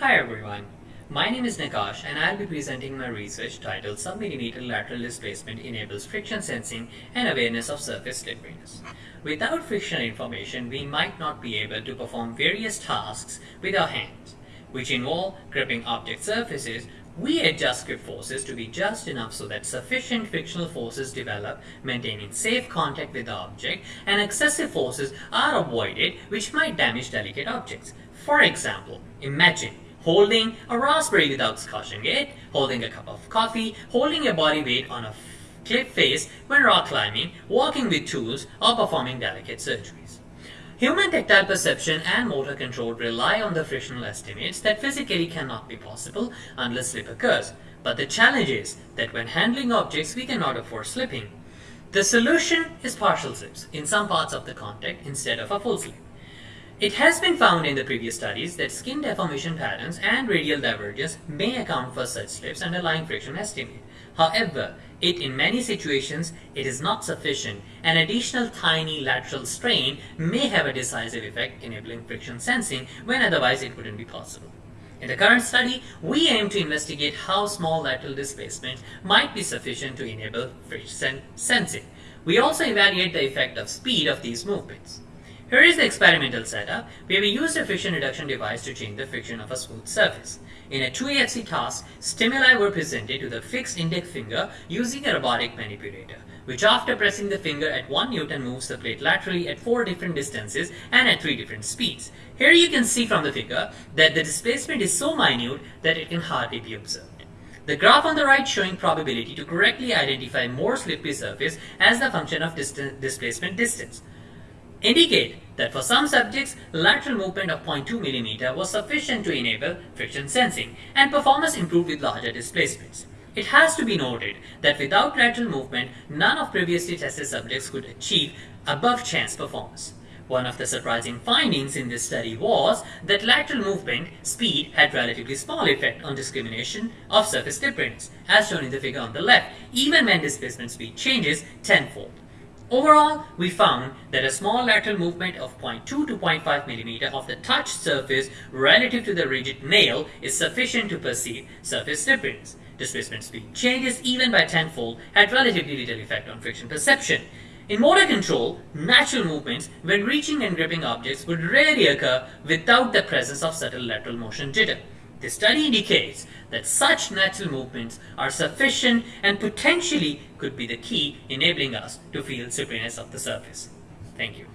Hi everyone, my name is Naqash and I'll be presenting my research titled Submillimeter Lateral Displacement Enables Friction Sensing and Awareness of Surface Slipperiness. Without frictional information, we might not be able to perform various tasks with our hands, which involve gripping object surfaces. We adjust grip forces to be just enough so that sufficient frictional forces develop, maintaining safe contact with the object, and excessive forces are avoided which might damage delicate objects. For example, imagine holding a raspberry without squashing it, holding a cup of coffee, holding a body weight on a cliff face when rock climbing, walking with tools, or performing delicate surgeries. Human tactile perception and motor control rely on the frictional estimates that physically cannot be possible unless slip occurs. But the challenge is that when handling objects we cannot afford slipping. The solution is partial slips in some parts of the contact instead of a full slip. It has been found in the previous studies that skin deformation patterns and radial divergence may account for such slips underlying friction estimate. However, it in many situations it is not sufficient. An additional tiny lateral strain may have a decisive effect enabling friction sensing when otherwise it wouldn't be possible. In the current study, we aim to investigate how small lateral displacement might be sufficient to enable friction sensing. We also evaluate the effect of speed of these movements. Here is the experimental setup where we used a friction reduction device to change the friction of a smooth surface. In a 2AFC task, stimuli were presented to the fixed index finger using a robotic manipulator, which after pressing the finger at 1 Newton moves the plate laterally at 4 different distances and at 3 different speeds. Here you can see from the figure that the displacement is so minute that it can hardly be observed. The graph on the right showing probability to correctly identify more slippery surface as the function of displacement distance indicate that for some subjects, lateral movement of 0.2 mm was sufficient to enable friction sensing, and performance improved with larger displacements. It has to be noted that without lateral movement, none of previously tested subjects could achieve above chance performance. One of the surprising findings in this study was that lateral movement speed had relatively small effect on discrimination of surface slipperiness, as shown in the figure on the left, even when displacement speed changes tenfold. Overall, we found that a small lateral movement of 0.2 to 0.5 mm of the touched surface relative to the rigid nail is sufficient to perceive surface slipperiness. Displacement speed changes even by tenfold had relatively little effect on friction perception. In motor control, natural movements when reaching and gripping objects would rarely occur without the presence of subtle lateral motion jitter. The study indicates that such natural movements are sufficient and potentially could be the key enabling us to feel slipperiness of the surface. Thank you.